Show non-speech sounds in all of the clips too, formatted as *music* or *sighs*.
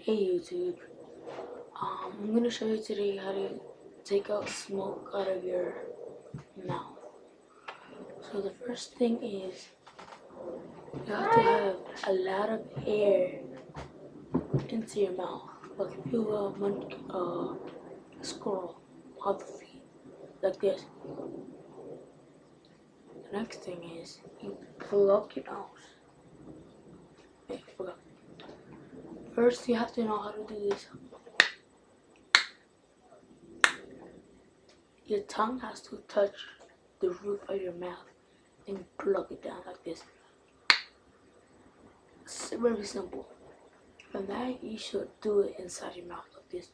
Hey YouTube, um, I'm gonna show you today how to take out smoke out of your mouth. So the first thing is you have to have a lot of air into your mouth. Like if you uh, monkey, uh, squirrel on the feet, like this. The next thing is you plug your nose. Forgot. First, you have to know how to do this. Your tongue has to touch the roof of your mouth and plug it down like this. It's very simple. From that, you should do it inside your mouth like this.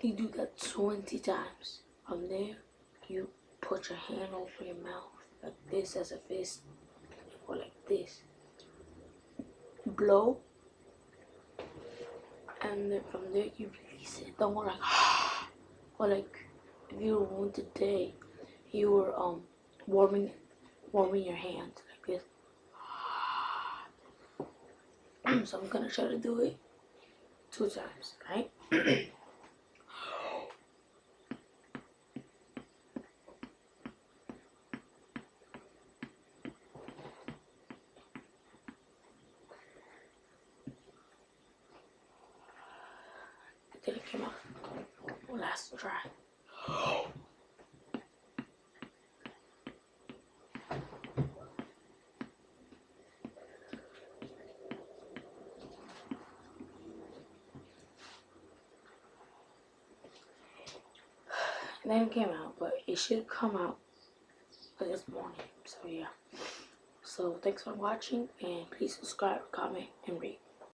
You do that 20 times. From there, you put your hand over your mouth like this as a fist or like this blow. And then from there you release it. Don't go *sighs* like or like if you were wounded today you were um warming warming your hands like this. *clears throat* So I'm gonna try to do it two times right *clears throat* come out last try then it came out but it should come out this morning. So yeah. So thanks for watching and please subscribe comment and rate